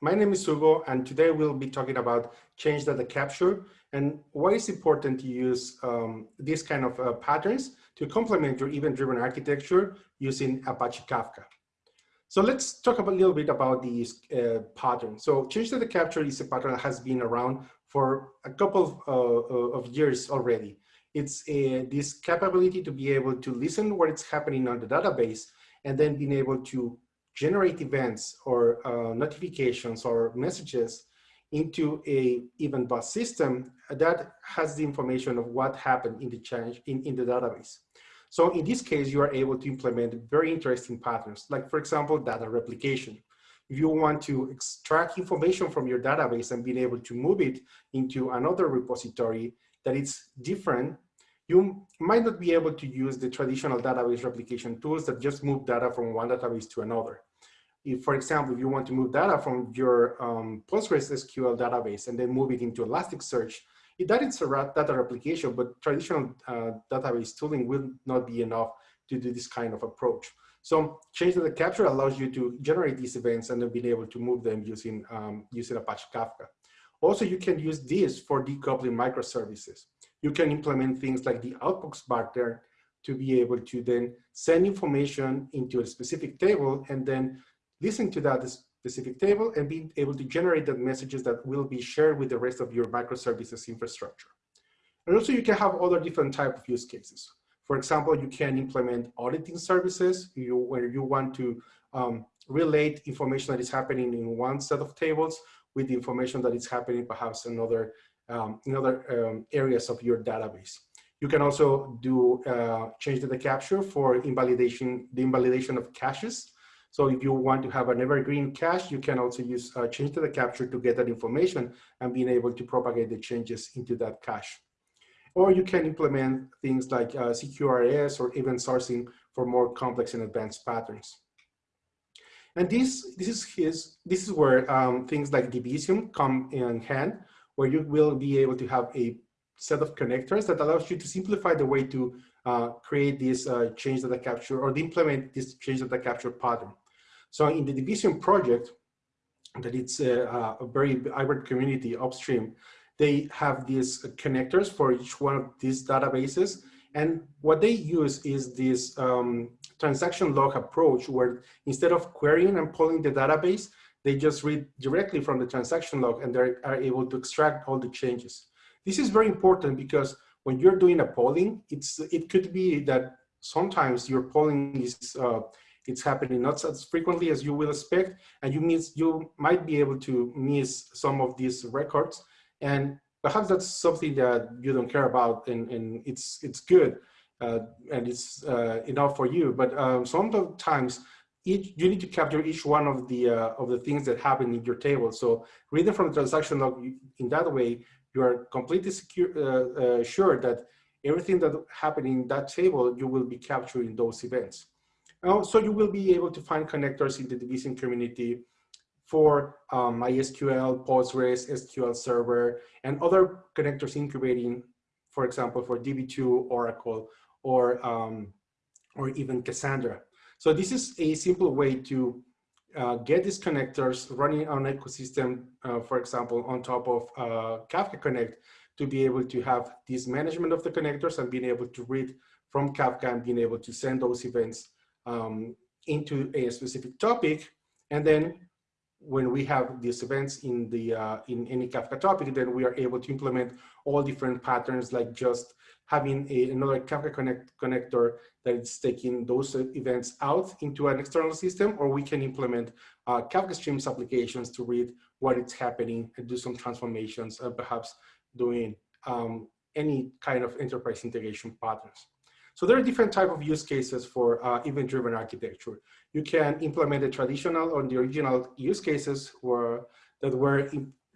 my name is Hugo, and today we'll be talking about change data capture and why it's important to use um, these kind of uh, patterns to complement your event-driven architecture using Apache Kafka. So let's talk a little bit about these uh, patterns. So change data capture is a pattern that has been around for a couple of, uh, of years already. It's a, this capability to be able to listen what is happening on the database and then being able to generate events or uh, notifications or messages into a event bus system that has the information of what happened in the change in, in the database. So in this case, you are able to implement very interesting patterns, like for example, data replication. If you want to extract information from your database and being able to move it into another repository that is different you might not be able to use the traditional database replication tools that just move data from one database to another. If, for example, if you want to move data from your um, PostgreSQL database and then move it into Elasticsearch, that is a data replication, but traditional uh, database tooling will not be enough to do this kind of approach. So change data capture allows you to generate these events and then be able to move them using, um, using Apache Kafka. Also, you can use this for decoupling microservices you can implement things like the outbox pattern to be able to then send information into a specific table and then listen to that specific table and be able to generate the messages that will be shared with the rest of your microservices infrastructure. And also you can have other different type of use cases. For example, you can implement auditing services you, where you want to um, relate information that is happening in one set of tables with the information that is happening perhaps another um, in other um, areas of your database. You can also do uh, change data capture for invalidation, the invalidation of caches. So if you want to have an evergreen cache, you can also use uh, change data capture to get that information and being able to propagate the changes into that cache. Or you can implement things like uh, CQRS or event sourcing for more complex and advanced patterns. And this, this is his, this is where um, things like Debezium come in hand where you will be able to have a set of connectors that allows you to simplify the way to uh, create this uh, change data capture or implement this change data capture pattern. So in the Debezium project, that it's a, a very vibrant community upstream, they have these connectors for each one of these databases. And what they use is this um, transaction log approach where instead of querying and pulling the database, they just read directly from the transaction log and they are able to extract all the changes. This is very important because when you're doing a polling, it's it could be that sometimes your polling is uh, it's happening not as frequently as you will expect, and you miss you might be able to miss some of these records, and perhaps that's something that you don't care about, and, and it's it's good, uh, and it's uh, enough for you. But um, sometimes each you need to capture each one of the uh, of the things that happen in your table. So reading from the transaction log in that way, you are completely secure, uh, uh, sure that everything that happened in that table, you will be capturing those events. Now, so you will be able to find connectors in the Debezium community for um, MySQL, Postgres, SQL Server, and other connectors incubating, for example, for DB2, Oracle, or, um, or even Cassandra. So this is a simple way to uh, get these connectors running on an ecosystem, uh, for example, on top of uh, Kafka Connect to be able to have this management of the connectors and being able to read from Kafka and being able to send those events um, into a specific topic. And then when we have these events in the uh, in any Kafka topic, then we are able to implement all different patterns like just having a, another Kafka connect, connector that is taking those events out into an external system, or we can implement uh, Kafka Streams applications to read what is happening and do some transformations, uh, perhaps doing um, any kind of enterprise integration patterns. So there are different type of use cases for uh, event-driven architecture. You can implement the traditional or the original use cases where, that were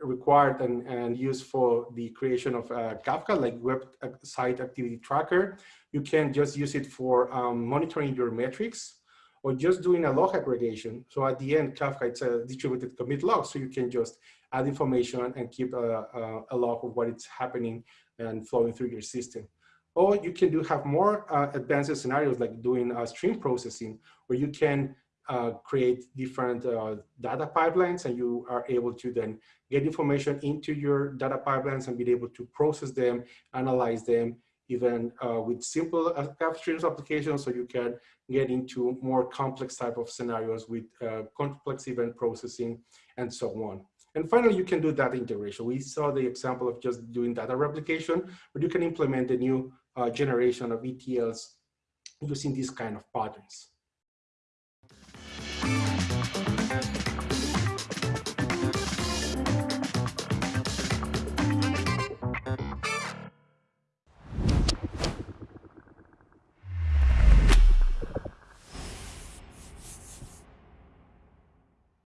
required and, and used for the creation of uh, Kafka, like web site activity tracker. You can just use it for um, monitoring your metrics or just doing a log aggregation. So at the end, Kafka, it's a distributed commit log, so you can just add information and keep a, a, a log of what is happening and flowing through your system. Or you can do have more uh, advanced scenarios like doing uh, stream processing, where you can uh, create different uh, data pipelines and you are able to then get information into your data pipelines and be able to process them, analyze them, even uh, with simple upstream applications so you can get into more complex type of scenarios with uh, complex event processing and so on. And finally, you can do data integration. We saw the example of just doing data replication, but you can implement a new uh, generation of ETLs using these kind of patterns. Thank you.